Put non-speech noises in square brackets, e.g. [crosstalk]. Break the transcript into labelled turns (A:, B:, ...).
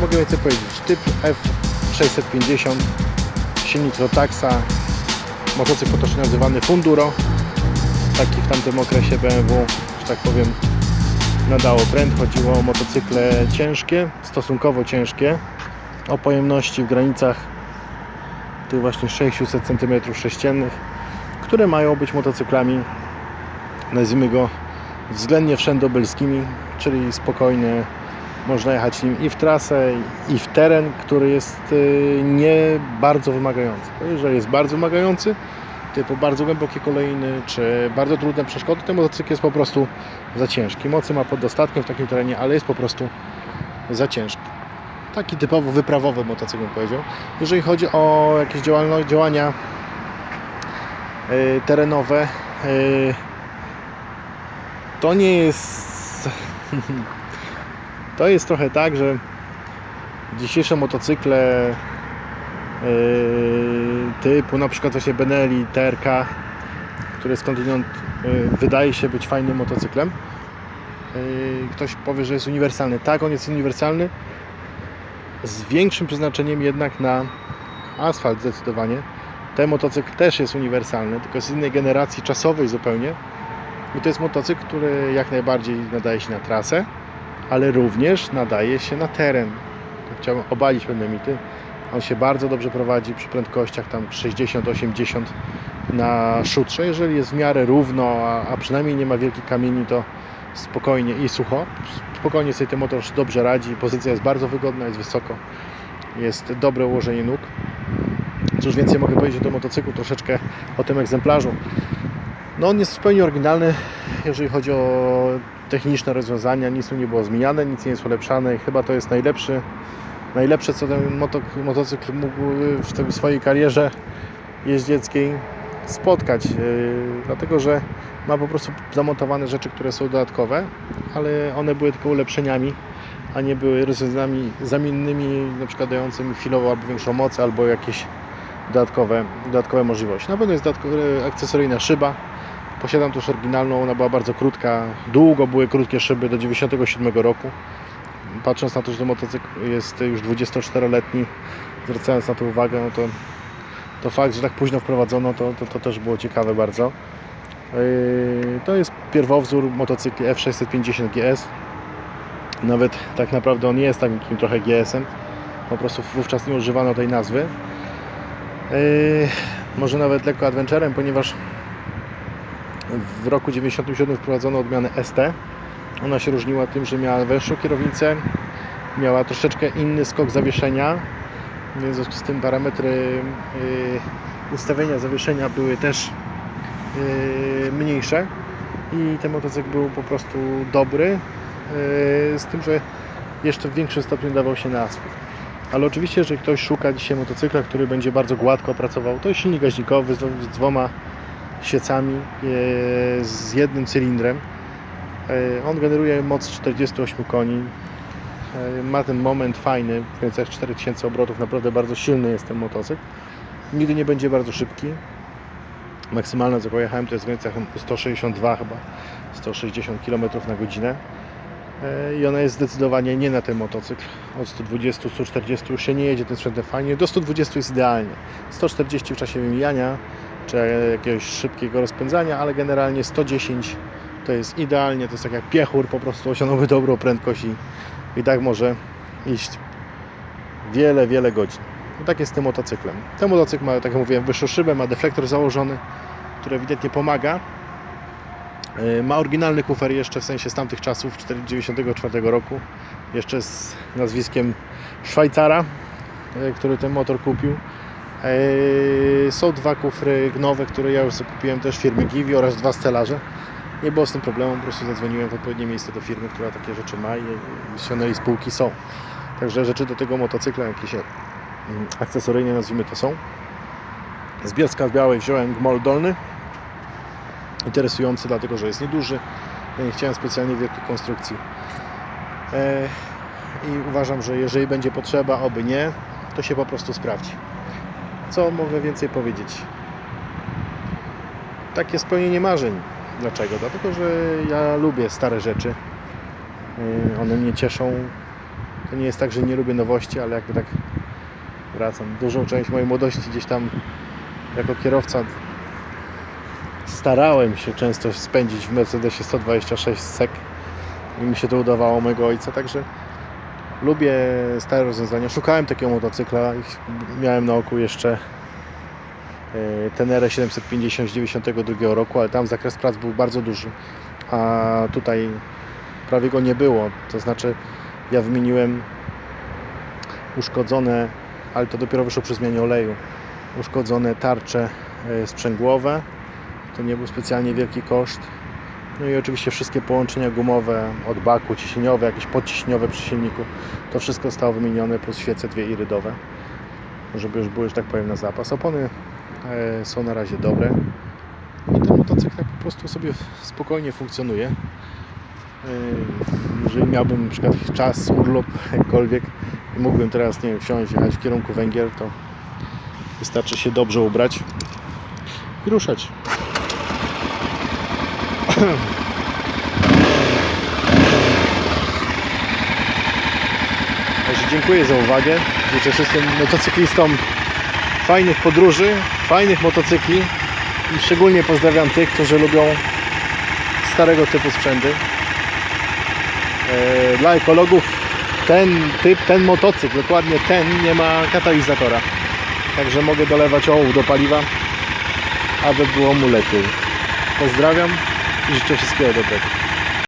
A: Mogę więcej powiedzieć? Typ F650, silnik Rotaxa, motocykl potocznie nazywany Funduro. Taki w tamtym okresie BMW, że tak powiem, nadało trend. Chodziło o motocykle ciężkie, stosunkowo ciężkie, o pojemności w granicach tych właśnie 600 cm3, które mają być motocyklami, nazwijmy go względnie wszędobylskimi, czyli spokojnie można jechać nim i w trasę, i w teren, który jest y, nie bardzo wymagający. Jeżeli jest bardzo wymagający, typu bardzo głębokie kolejny, czy bardzo trudne przeszkody, ten motocykl jest po prostu za ciężki. Mocy ma pod dostatkiem w takim terenie, ale jest po prostu za ciężki. Taki typowo wyprawowy motocykl bym powiedział. Jeżeli chodzi o jakieś działania y, terenowe, y, to nie jest [laughs] to jest trochę tak, że dzisiejsze motocykle yy, typu na przykład właśnie Benelli, TRK, który skądinąd yy, wydaje się być fajnym motocyklem. Yy, ktoś powie, że jest uniwersalny. Tak, on jest uniwersalny z większym przeznaczeniem jednak na asfalt zdecydowanie. Ten motocykl też jest uniwersalny, tylko z innej generacji czasowej zupełnie. I to jest motocykl, który jak najbardziej nadaje się na trasę, ale również nadaje się na teren. Chciałbym obalić pewne mity. On się bardzo dobrze prowadzi przy prędkościach tam 60-80 na szutrze. Jeżeli jest w miarę równo, a, a przynajmniej nie ma wielkich kamieni, to spokojnie i sucho. Spokojnie sobie ten motor dobrze radzi. Pozycja jest bardzo wygodna, jest wysoko. Jest dobre ułożenie nóg. Cóż więcej mogę powiedzieć o tym motocyklu, troszeczkę o tym egzemplarzu. No on jest w pełni oryginalny, jeżeli chodzi o techniczne rozwiązania, nic tu nie było zmieniane, nic nie jest ulepszane. Chyba to jest najlepszy, najlepsze, co ten moto, motocykl mógł w swojej karierze jeździeckiej spotkać, yy, dlatego że ma po prostu zamontowane rzeczy, które są dodatkowe, ale one były tylko ulepszeniami, a nie były rozwiązaniami zamiennymi, na przykład dającymi chwilowo albo większą moc, albo jakieś dodatkowe, dodatkowe możliwości. Na pewno jest akcesoryjna szyba, Posiadam też oryginalną, ona była bardzo krótka. Długo były krótkie szyby do 97 roku. Patrząc na to, że ten motocykl jest już 24-letni, zwracając na to uwagę, no to, to fakt, że tak późno wprowadzono, to, to, to też było ciekawe bardzo. Yy, to jest pierwowzór motocykli F650 GS. Nawet tak naprawdę on jest takim trochę GS-em. Po prostu wówczas nie używano tej nazwy. Yy, może nawet lekko adventurem, ponieważ w roku 97 wprowadzono odmianę ST. Ona się różniła tym, że miała węższą kierownicę, miała troszeczkę inny skok zawieszenia, w związku z tym parametry yy, ustawienia zawieszenia były też yy, mniejsze i ten motocykl był po prostu dobry, yy, z tym, że jeszcze w większym stopniu dawał się na asfalt. Ale oczywiście, jeżeli ktoś szuka dzisiaj motocykla, który będzie bardzo gładko pracował, to jest silnik gaźnikowy z dwoma świecami e, z jednym cylindrem. E, on generuje moc 48 koni. E, ma ten moment fajny, w granicach 4000 obrotów, naprawdę bardzo silny jest ten motocykl. Nigdy nie będzie bardzo szybki. Maksymalne co pojechałem to jest w granicach 162 chyba, 160 km na godzinę. I ona jest zdecydowanie nie na ten motocykl. Od 120-140 już się nie jedzie tym sprzętem fajnie. Do 120 jest idealnie. 140 w czasie wymijania, czy jakiegoś szybkiego rozpędzania, ale generalnie 110 to jest idealnie, to jest tak jak piechur, po prostu osiągnąłby dobrą prędkość i, i tak może iść wiele, wiele godzin. I tak jest z tym motocyklem. Ten motocykl ma, tak jak mówiłem, wyższą szybę, ma deflektor założony, który ewidentnie pomaga. E, ma oryginalny kufer jeszcze, w sensie z tamtych czasów, 1994 roku, jeszcze z nazwiskiem Szwajcara, e, który ten motor kupił. Eee, są dwa kufry nowe, które ja już zakupiłem też firmy Givi oraz dwa stelaże. Nie było z tym problemu, po prostu zadzwoniłem w odpowiednie miejsce do firmy, która takie rzeczy ma i ściągnęli spółki są. Także rzeczy do tego motocykla, jakieś mm, akcesoryjne nazwijmy to są. Z Bielska Białej wziąłem gmol dolny. Interesujący, dlatego że jest nieduży. Ja nie chciałem specjalnie wielkiej konstrukcji. Eee, I uważam, że jeżeli będzie potrzeba, oby nie, to się po prostu sprawdzi. Co mogę więcej powiedzieć? Takie spełnienie marzeń. Dlaczego? Dlatego, że ja lubię stare rzeczy. Y, one mnie cieszą. To nie jest tak, że nie lubię nowości, ale jakby tak wracam. Dużą część mojej młodości gdzieś tam jako kierowca starałem się często spędzić w Mercedesie 126 sek i mi się to udawało mojego ojca, także lubię stare rozwiązania. Szukałem takiego motocykla miałem na oku jeszcze e, Tenere 750 z 92 roku, ale tam zakres prac był bardzo duży, a tutaj prawie go nie było. To znaczy ja wymieniłem uszkodzone, ale to dopiero wyszło przy zmianie oleju, uszkodzone tarcze e, sprzęgłowe. To nie był specjalnie wielki koszt. No i oczywiście wszystkie połączenia gumowe od baku, ciśnieniowe, jakieś podciśniowe przy silniku. To wszystko zostało wymienione plus świece dwie irydowe, żeby już były, że tak powiem, na zapas. Opony e, są na razie dobre. I ten motocykl tak po prostu sobie spokojnie funkcjonuje. E, Jeżeli miałbym na przykład czas, urlop, [laughs] jakkolwiek i mógłbym teraz, nie wiem, wsiąść, jechać w kierunku Węgier, to wystarczy się dobrze ubrać i ruszać. [clears throat] Także dziękuję za uwagę. Życzę wszystkim motocyklistom fajnych podróży, fajnych motocykli i szczególnie pozdrawiam tych, którzy lubią starego typu sprzęty. E, Dla ekologów ten typ, ten motocykl, dokładnie ten nie ma katalizatora. Także mogę dolewać ołów do paliwa, aby było mu lepiej. Pozdrawiam i życzę wszystkiego dobrego.